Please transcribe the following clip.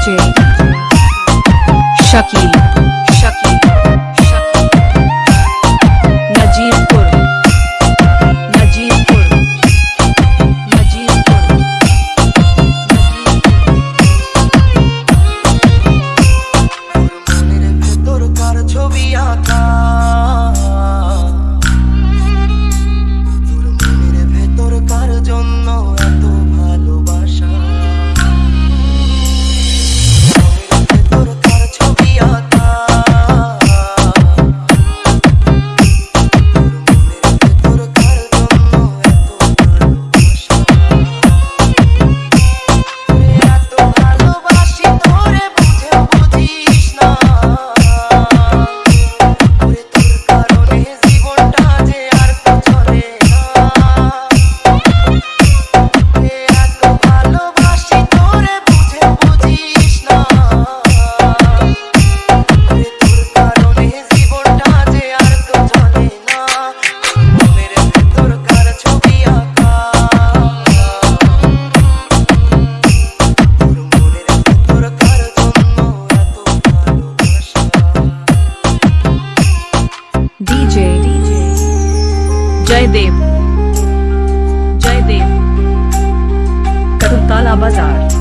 DJ Shakil जय देव जय देव कतुताला बाज़ार।